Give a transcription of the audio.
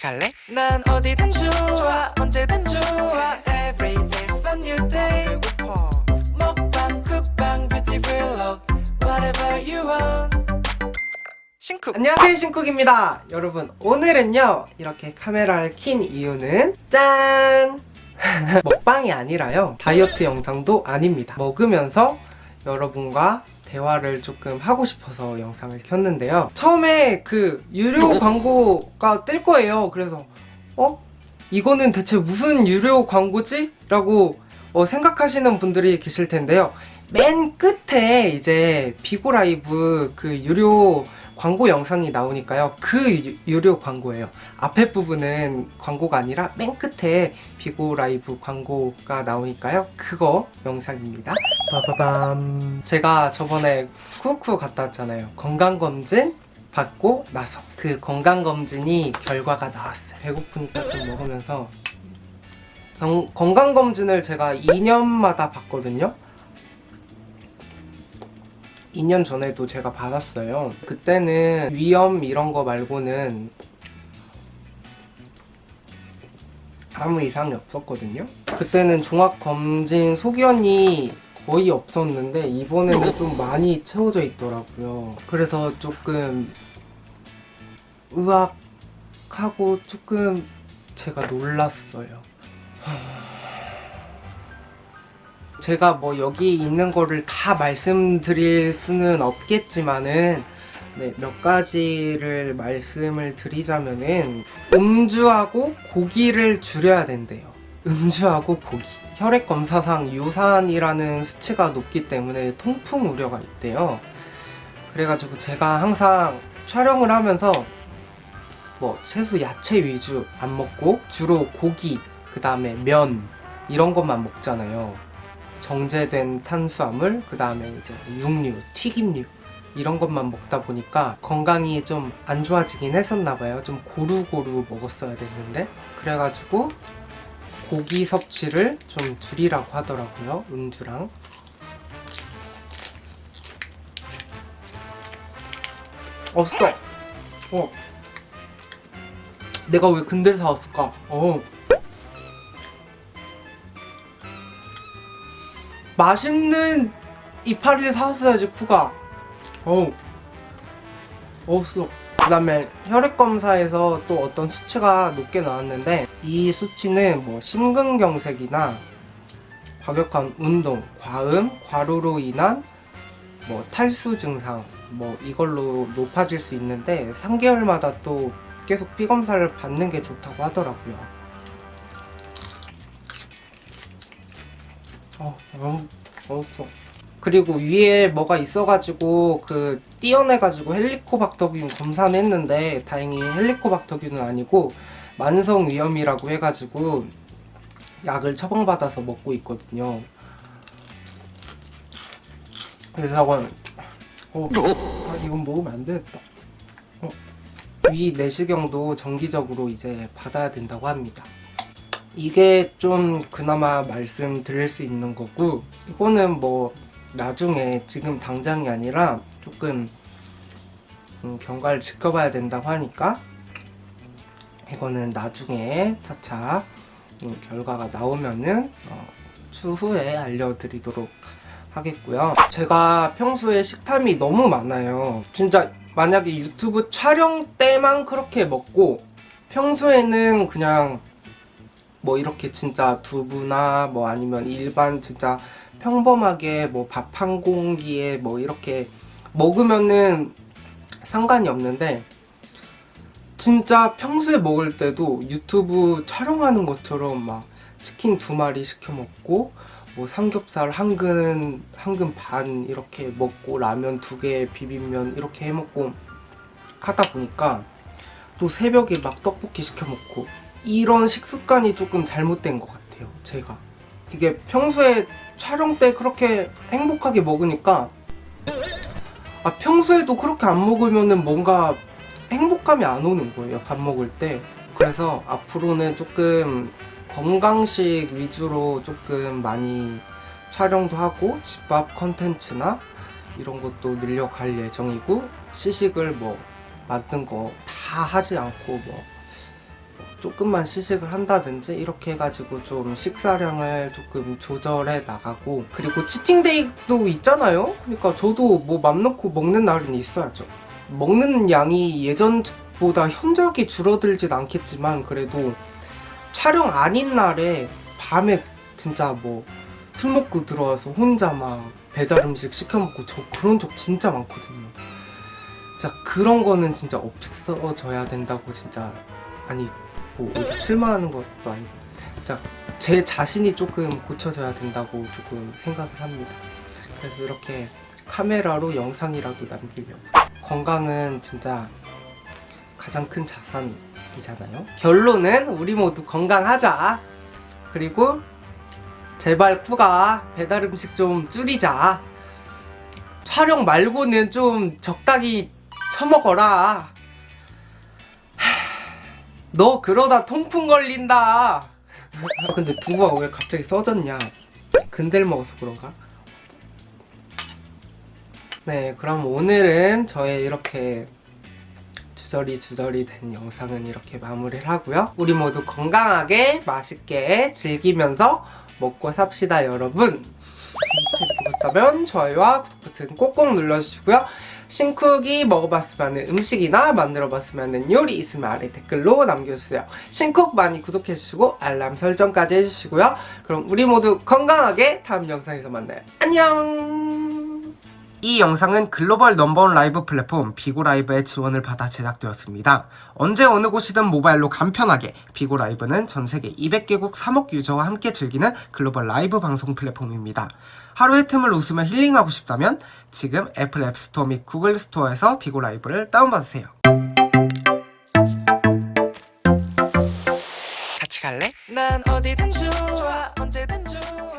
같이 갈래? 난 어디든 좋아 언제든 좋아. Every day's a new day. 배고파. 먹방 쿡방 뷰티 블록 Whatever you want. 신쿡. 안녕하세요 신쿡입니다. 여러분 오늘은요 이렇게 카메라를 킨 이유는 짠! 먹방이 아니라요. 다이어트 영상도 아닙니다. 먹으면서 여러분과 대화를 조금 하고 싶어서 영상을 켰는데요 처음에 그 유료 광고가 뜰 거예요 그래서 어? 이거는 대체 무슨 유료 광고지? 라고 어, 생각하시는 분들이 계실 텐데요. 맨 끝에 이제 비고 라이브 그 유료 광고 영상이 나오니까요. 그 유, 유료 광고예요. 앞에 부분은 광고가 아니라 맨 끝에 비고 라이브 광고가 나오니까요. 그거 영상입니다. 빠바밤. 제가 저번에 쿠쿠 갔다 왔잖아요. 건강검진 받고 나서. 그 건강검진이 결과가 나왔어요. 배고프니까 좀 먹으면서 건강검진을 제가 2년마다 받거든요. 2년 전에도 제가 받았어요. 그때는 위염 이런 거 말고는 아무 이상이 없었거든요. 그때는 종합검진 소견이 거의 없었는데 이번에는 좀 많이 채워져 있더라고요. 그래서 조금 의학하고 조금 제가 놀랐어요 제가 뭐 여기 있는 거를 다 말씀드릴 수는 없겠지만은 네, 몇 가지를 말씀을 드리자면은 음주하고 고기를 줄여야 된대요. 음주하고 고기. 혈액 검사상 유산이라는 수치가 높기 때문에 통풍 우려가 있대요. 그래가지고 제가 항상 촬영을 하면서 뭐 채소 야채 위주 안 먹고 주로 고기 그 다음에 면 이런 것만 먹잖아요. 정제된 탄수화물, 그 다음에 이제 육류, 튀김류 이런 것만 먹다 보니까 건강이 좀 안 좋아지긴 했었나 봐요. 좀 고루고루 먹었어야 됐는데. 그래가지고 고기 섭취를 좀 줄이라고 하더라고요 음주랑. 없어 어. 내가 왜 근대 사왔을까? 어 맛있는 이파리를 사왔어야지 쿠가. 어우. 어우 그 다음에 혈액검사에서 또 어떤 수치가 높게 나왔는데 이 수치는 뭐 심근경색이나 과격한 운동, 과음, 과로로 인한 뭐 탈수 증상 뭐 이걸로 높아질 수 있는데 3개월마다 또 계속 피검사를 받는 게 좋다고 하더라고요 어, 너무 어어. 그리고 위에 뭐가 있어가지고 그 띄어내가지고 헬리코박터균 검사는 했는데 다행히 헬리코박터균은 아니고 만성위염이라고 해가지고 약을 처방받아서 먹고 있거든요. 그래서 저건 어, 아, 이건 먹으면 안 되겠다. 어, 위 내시경도 정기적으로 이제 받아야 된다고 합니다 이게 좀 그나마 말씀드릴 수 있는 거고 이거는 뭐 나중에 지금 당장이 아니라 조금 음, 경과를 지켜봐야 된다고 하니까 이거는 나중에 차차 음, 결과가 나오면은 어, 추후에 알려드리도록 하겠고요. 제가 평소에 식탐이 너무 많아요. 진짜 만약에 유튜브 촬영 때만 그렇게 먹고 평소에는 그냥 뭐 이렇게 진짜 두부나 뭐 아니면 일반 진짜 평범하게 뭐 밥 한 공기에 뭐 이렇게 먹으면은 상관이 없는데 진짜 평소에 먹을 때도 유튜브 촬영하는 것처럼 막 치킨 두 마리 시켜 먹고 뭐 삼겹살 한 근, 한 근 반 이렇게 먹고 라면 두 개, 비빔면 이렇게 해 먹고 하다 보니까 또 새벽에 막 떡볶이 시켜 먹고 이런 식습관이 조금 잘못된 것 같아요 제가. 이게 평소에 촬영 때 그렇게 행복하게 먹으니까 아 평소에도 그렇게 안 먹으면 뭔가 행복감이 안 오는 거예요 밥 먹을 때. 그래서 앞으로는 조금 건강식 위주로 조금 많이 촬영도 하고 집밥 컨텐츠나 이런 것도 늘려갈 예정이고 시식을 뭐 만든 거 다 하지 않고 뭐 조금만 시식을 한다든지 이렇게 해가지고 좀 식사량을 조금 조절해 나가고 그리고 치팅데이도 있잖아요. 그러니까 저도 뭐 맘 놓고 먹는 날은 있어야죠. 먹는 양이 예전보다 현저하게 줄어들진 않겠지만 그래도 촬영 아닌 날에 밤에 진짜 뭐 술 먹고 들어와서 혼자 막 배달 음식 시켜 먹고 저 그런 적 진짜 많거든요. 진짜 그런 거는 진짜 없어져야 된다고 진짜 아니 뭐 어디 출마하는 것도 아니고 진짜 제 자신이 조금 고쳐져야 된다고 조금 생각을 합니다. 그래서 이렇게 카메라로 영상이라도 남기려고 건강은 진짜 가장 큰 자산이잖아요. 결론은 우리 모두 건강하자. 그리고 제발 쿠가 배달 음식 좀 줄이자. 촬영 말고는 좀 적당히 처먹어라. 하, 너 그러다 통풍 걸린다. 아, 근데 두부가 왜 갑자기 써졌냐? 근들 먹어서 그런가? 네, 그럼 오늘은 저의 이렇게 주저리 주저리 된 영상은 이렇게 마무리를 하고요. 우리 모두 건강하게 맛있게 즐기면서 먹고 삽시다 여러분. 재밌게 보셨다면 좋아요와 구독 버튼 꼭꼭 눌러주시고요. 신쿡이 먹어봤으면 하는 음식이나 만들어봤으면 하는 요리 있으면 아래 댓글로 남겨주세요. 신쿡 많이 구독해주시고 알람 설정까지 해주시고요. 그럼 우리 모두 건강하게 다음 영상에서 만나요. 안녕! 이 영상은 글로벌 넘버원 라이브 플랫폼 비고라이브의 지원을 받아 제작되었습니다. 언제 어느 곳이든 모바일로 간편하게 비고라이브는 전세계 200개국 3억 유저와 함께 즐기는 글로벌 라이브 방송 플랫폼입니다. 하루의 틈을 웃으며 힐링하고 싶다면 지금 애플 앱스토어 및 구글 스토어에서 비고라이브를 다운받으세요. 같이 갈래? 난 어디든 좋아 언제든 좋아